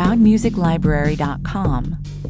proudmusiclibrary.com.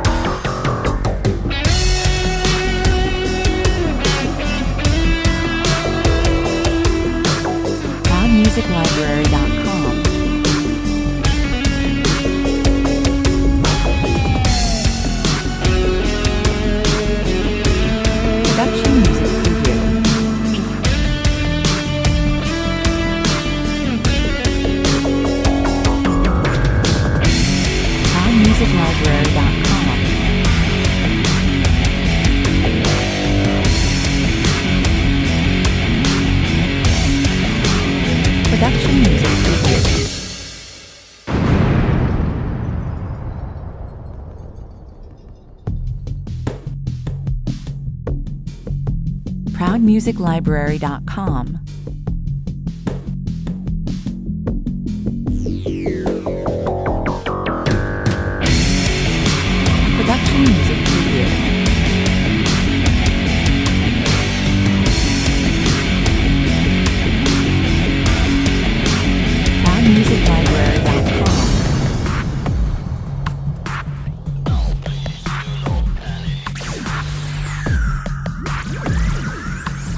proudmusiclibrary.com. Production Music Preview. proudmusiclibrary.com. proudmusiclibrary.com.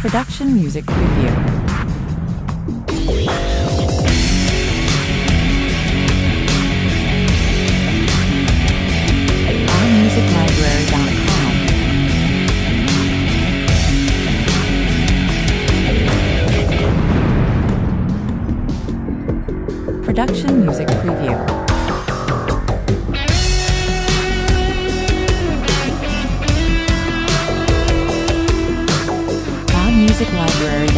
Production Music Preview. Production Music Preview. proudmusiclibrary.com.